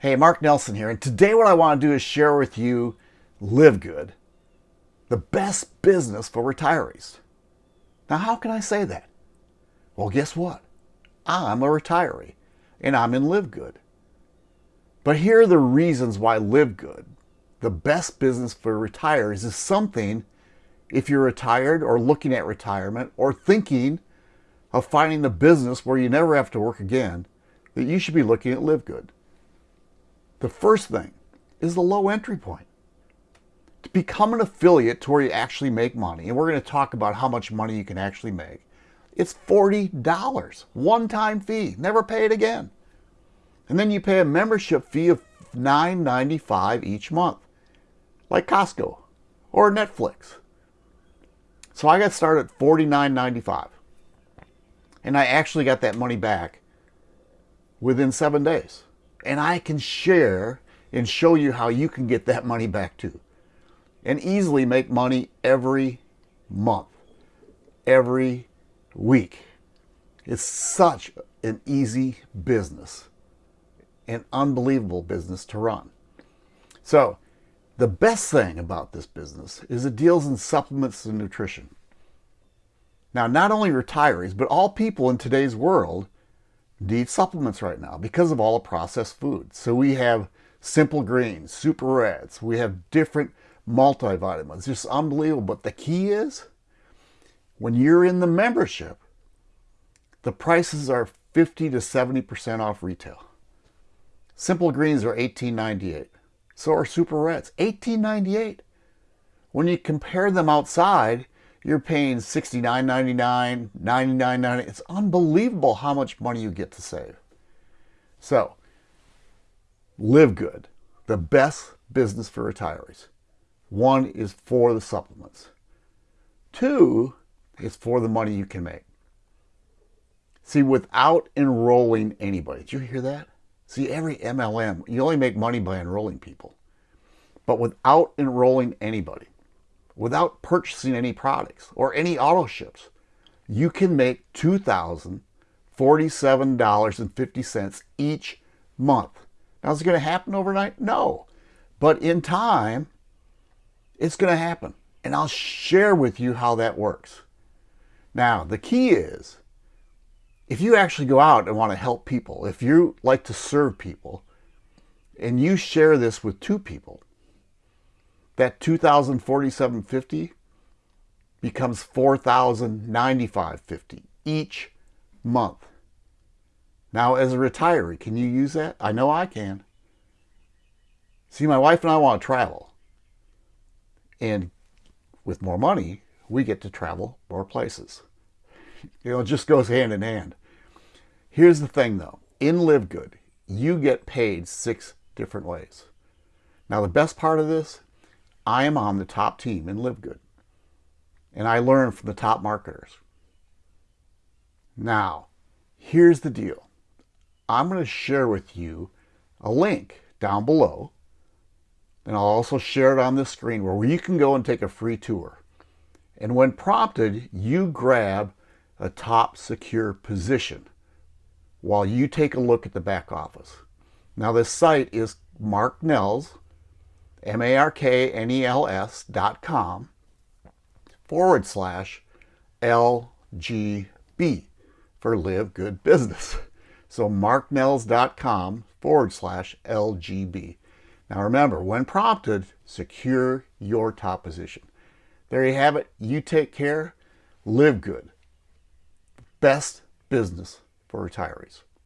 Hey, Mark Nelson here, and today what I want to do is share with you Live Good, the best business for retirees. Now, how can I say that? Well, guess what? I'm a retiree, and I'm in Live Good. But here are the reasons why Live Good, the best business for retirees, is something if you're retired or looking at retirement or thinking of finding a business where you never have to work again, that you should be looking at Live Good. The first thing is the low entry point. To become an affiliate to where you actually make money, and we're going to talk about how much money you can actually make, it's $40, one-time fee, never pay it again. And then you pay a membership fee of $9.95 each month, like Costco or Netflix. So I got started at $49.95. And I actually got that money back within seven days and I can share and show you how you can get that money back too and easily make money every month, every week. It's such an easy business, an unbelievable business to run. So the best thing about this business is it deals in supplements and nutrition. Now, not only retirees, but all people in today's world need supplements right now because of all the processed foods. So we have simple greens, super reds, we have different multivitamins, just unbelievable. But the key is when you're in the membership, the prices are 50 to 70% off retail. Simple greens are $18.98. So are super reds, $18.98. When you compare them outside, you're paying $69.99, $99.99. It's unbelievable how much money you get to save. So, live good. The best business for retirees. One is for the supplements. Two is for the money you can make. See, without enrolling anybody, did you hear that? See, every MLM, you only make money by enrolling people. But without enrolling anybody, without purchasing any products or any auto ships, you can make $2,047.50 each month. Now, is it going to happen overnight? No. But in time, it's going to happen. And I'll share with you how that works. Now, the key is, if you actually go out and want to help people, if you like to serve people, and you share this with two people, that 2047.50 becomes 4095.50 each month. Now, as a retiree, can you use that? I know I can. See, my wife and I want to travel. And with more money, we get to travel more places. You know, it just goes hand in hand. Here's the thing, though. In Live Good, you get paid six different ways. Now, the best part of this I am on the top team in Live Good. And I learn from the top marketers. Now, here's the deal. I'm going to share with you a link down below. And I'll also share it on this screen where you can go and take a free tour. And when prompted, you grab a top secure position while you take a look at the back office. Now this site is Mark Nels, M-A-R-K-N-E-L-S dot com forward slash LGB for Live Good Business. So marknels.com forward slash LGB. Now remember, when prompted, secure your top position. There you have it. You take care. Live good. Best business for retirees.